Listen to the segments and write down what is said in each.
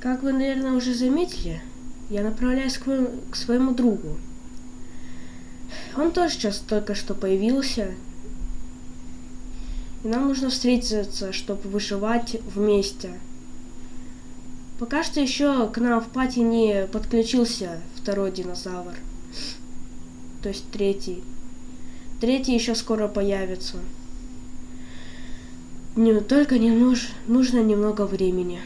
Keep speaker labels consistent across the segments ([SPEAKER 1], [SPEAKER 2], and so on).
[SPEAKER 1] Как вы, наверное, уже заметили, я направляюсь к, моему- к своему другу. Он тоже сейчас только что появился. И нам нужно встретиться, чтобы выживать вместе. Пока что еще к нам в пати не подключился второй динозавр. То есть третий. Третий еще скоро появится. Не, только не нуж, нужно немного времени.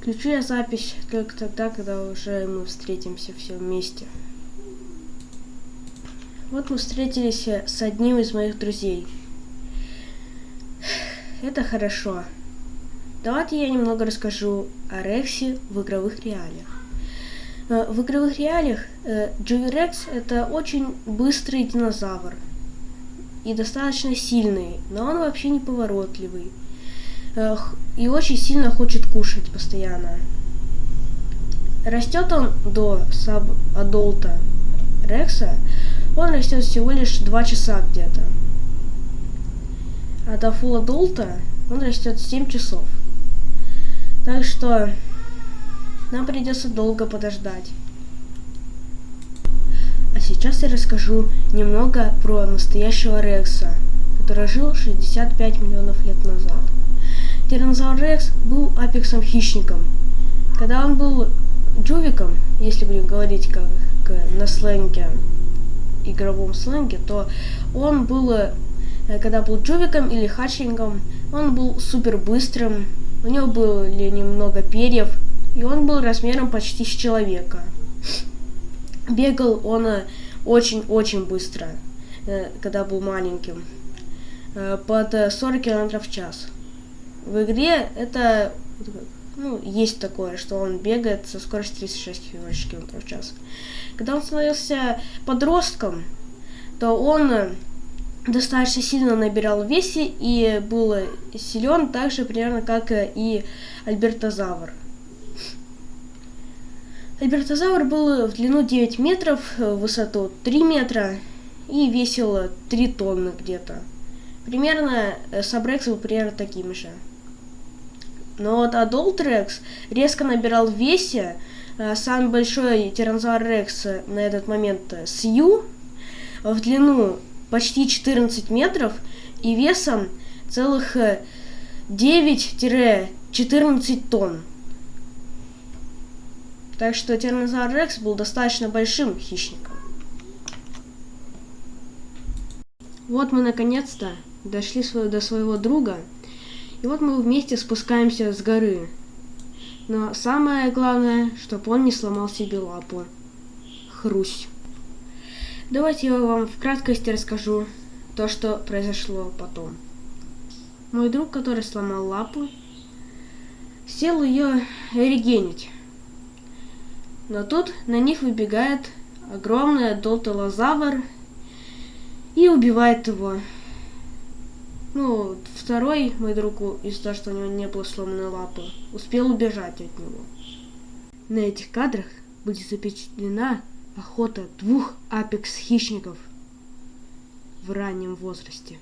[SPEAKER 1] Включу я запись только тогда, когда уже мы встретимся все вместе. Вот мы встретились э, с одним из моих друзей. Это хорошо. Давайте я немного расскажу о Рексе в игровых реалиях. Э, В игровых реалиях э, Джови Рекс это очень быстрый динозавр и достаточно сильный, но он вообще не поворотливый х- и очень сильно хочет кушать постоянно. Растет он до саб-адолта Рекса, он растет всего лишь 2 часа где-то. А до фул адолта он растет 7 часов. Так что нам придется долго подождать. А сейчас я расскажу немного про настоящего Рекса, который жил 65 миллионов лет назад. Тиранозавр Рекс был апексом хищником. Когда он был джувиком, если будем говорить как на сленге, игровом сленге, то он был, э, когда был джувиком или хатчингом, он был супер быстрым, у него были немного перьев, и он был размером почти с человека. Бегал он э, очень-очень быстро, э, когда был маленьким, под э, 40 км в час. В игре это ну, есть такое, что он бегает со скоростью 36 км в час. Когда он становился подростком, то он э, достаточно сильно набирал весе и был силен так же примерно как э, и Альбертозавр. Альбертозавр был в длину 9 метров, э, в высоту 3 метра и весил э, 3 тонны где-то. Примерно Сабрекс был примерно таким же. Но вот Adult Rex резко набирал в весе. Э, Самый большой тиранозавр Рекс э, на этот момент э, Сью в длину почти 14 метров и весом целых э, 9-14 тонн. Так что тиранозавр Рекс был достаточно большим хищником. Вот мы наконец-то дошли до своего друга. И вот мы вместе спускаемся с горы. Но самое главное, чтобы он не сломал себе лапу. Хрусь. Давайте я вам в краткости расскажу то, что произошло потом. Мой друг, который сломал лапу, сел ее регенить. Но тут на них выбегает огромный долтолозавр и убивает его. Ну, второй мой друг, из-за того, что у него не было сломанной лапы, успел убежать от него. На этих кадрах будет запечатлена охота двух апекс-хищников в раннем возрасте.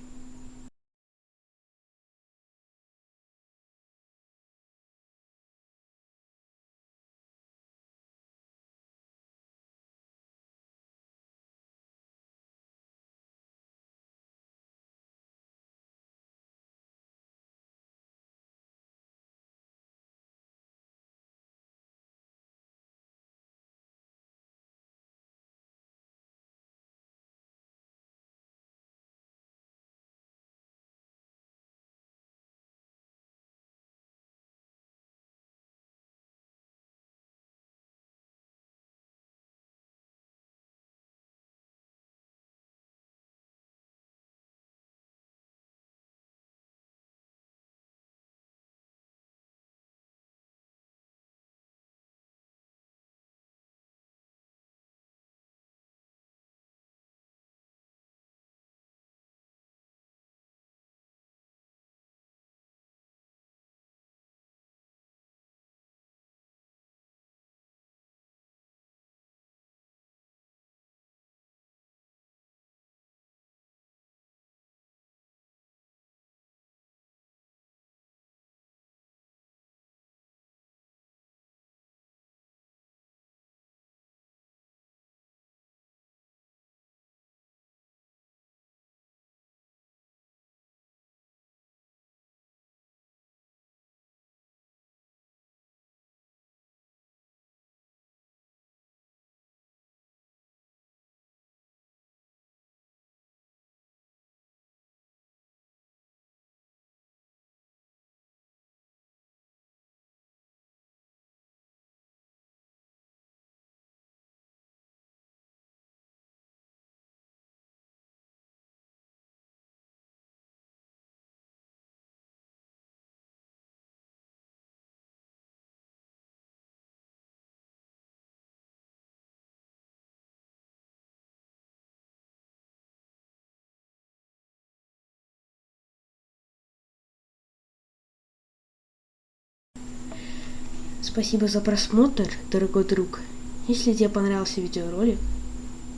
[SPEAKER 1] Спасибо за просмотр, дорогой друг. Если тебе понравился видеоролик,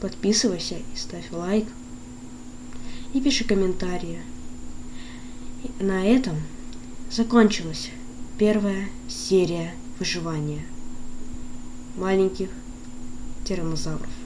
[SPEAKER 1] подписывайся и ставь лайк. И пиши комментарии. На этом закончилась первая серия выживания маленьких тираннозавров.